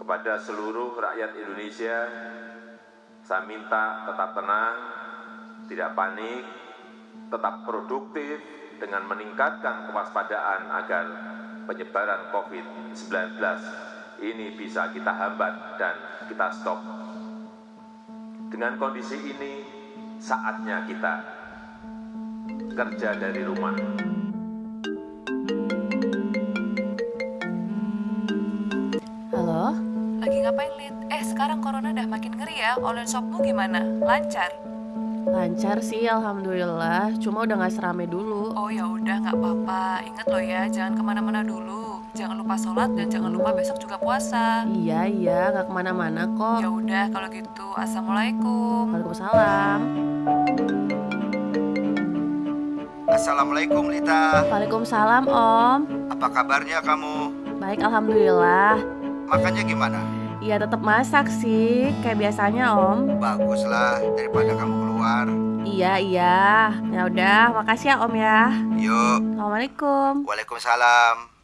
Kepada seluruh rakyat Indonesia, saya minta tetap tenang, tidak panik, tetap produktif dengan meningkatkan kewaspadaan agar penyebaran COVID-19 ini bisa kita hambat dan kita stop. Dengan kondisi ini, saatnya kita kerja dari rumah. Halo? Lagi ngapain, Lid? Eh, sekarang corona udah makin ngeri ya. Online shopmu gimana? Lancar? Lancar sih, alhamdulillah. Cuma udah gak serame dulu. Oh ya udah, nggak apa-apa. Ingat loh ya, jangan ke mana-mana dulu. Jangan lupa sholat dan jangan lupa besok juga puasa. Iya, iya, gak ke mana-mana kok. Ya udah, kalau gitu, assalamualaikum. Waalaikumsalam. Assalamualaikum Lita, Waalaikumsalam, Om. apa kabarnya kamu? Baik, alhamdulillah. Makannya gimana? Iya, tetap masak sih, kayak biasanya, Om. Baguslah daripada kamu keluar. Iya, iya. Ya udah, makasih ya, Om ya. Yuk, Assalamualaikum. Waalaikumsalam.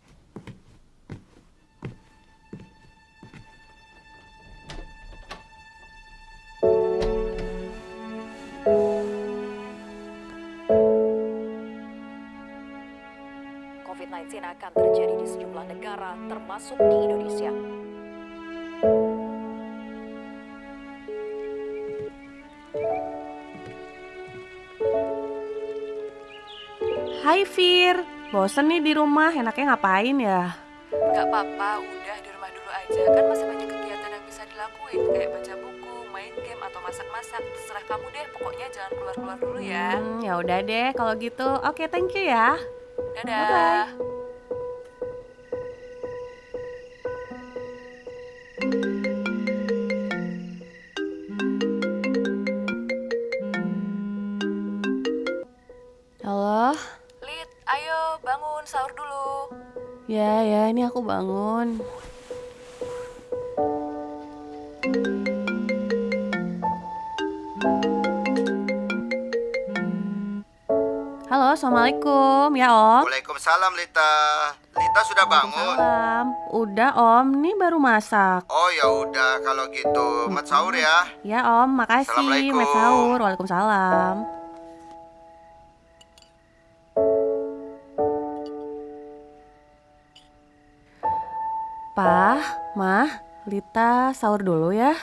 COVID-19 akan terjadi di sejumlah negara, termasuk di Indonesia. Hai, Fir. Bosen nih di rumah, enaknya ngapain ya? Nggak apa-apa, udah di rumah dulu aja. Kan masih banyak kegiatan yang bisa dilakuin. Kayak baca buku, main game, atau masak-masak. Terserah kamu deh, pokoknya jangan keluar-keluar dulu ya. Hmm, ya udah deh, kalau gitu. Oke, thank you ya. Dadah. Bye-bye. Halo? Lid, ayo bangun sahur dulu. Ya, ya, ini aku bangun. Halo, Assalamualaikum. Ya, Om. Waalaikumsalam Lita. Lita sudah bangun? Salam. Udah, Om. Ini baru masak. Oh ya udah kalau gitu, mat sahur ya. Ya, Om. Makasih. Met sahur. Waalaikumsalam. Pah, Mah, Lita sahur dulu ya.